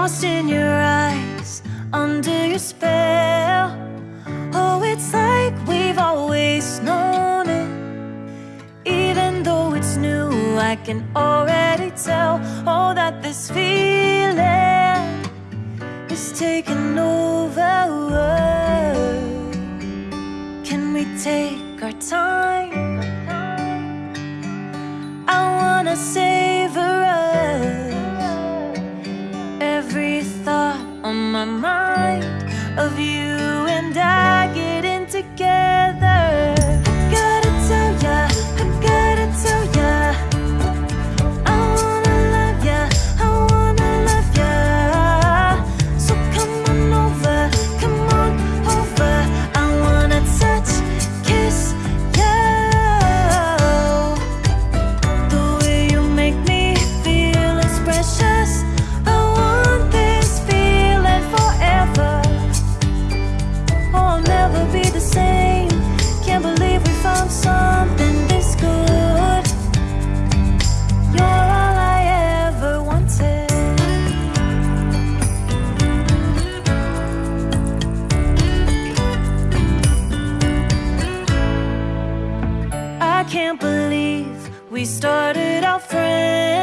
lost in your eyes, under your spell. Oh, it's like we've always known it. Even though it's new, I can already tell. Oh, that this feeling is taking over. Can we take our time? I wanna savor my mind of you and I can't believe we started out friends.